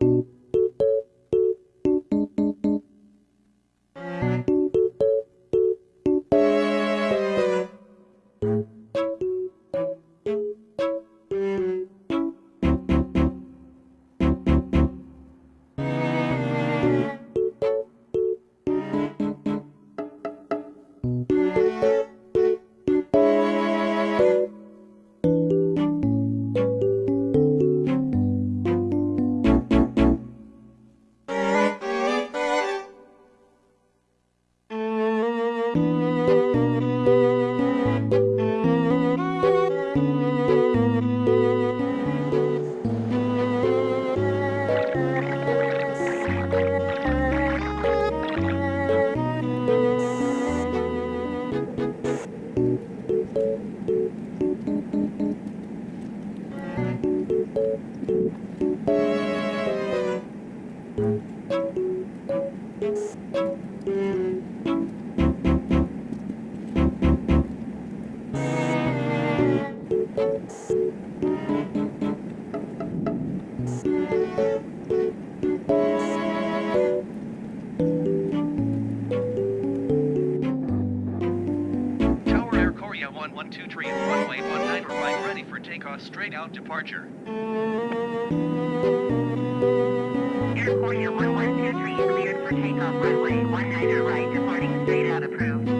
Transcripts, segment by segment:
you Música Korea 1123 and runway 19 right ready for takeoff straight out departure. Air Korea 1123 cleared for takeoff runway 19 right, departing straight out approved.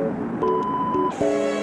Thank you.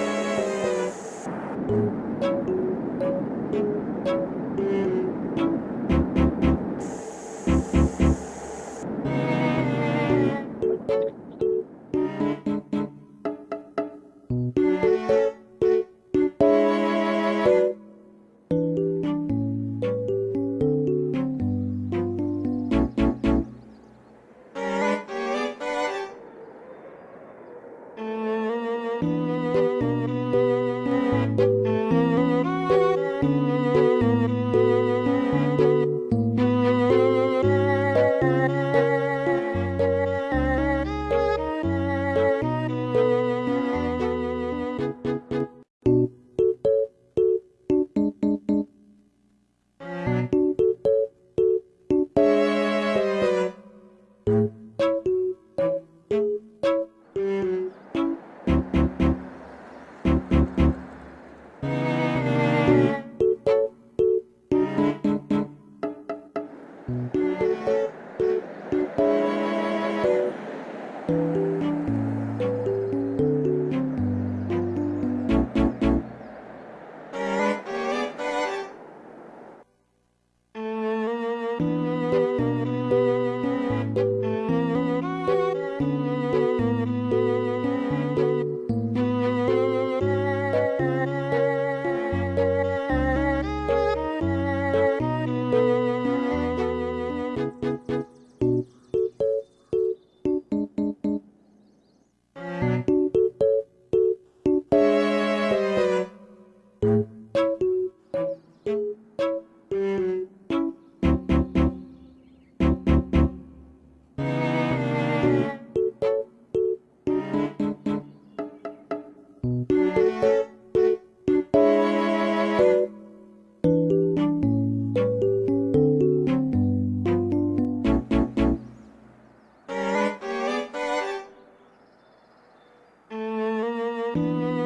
Música Música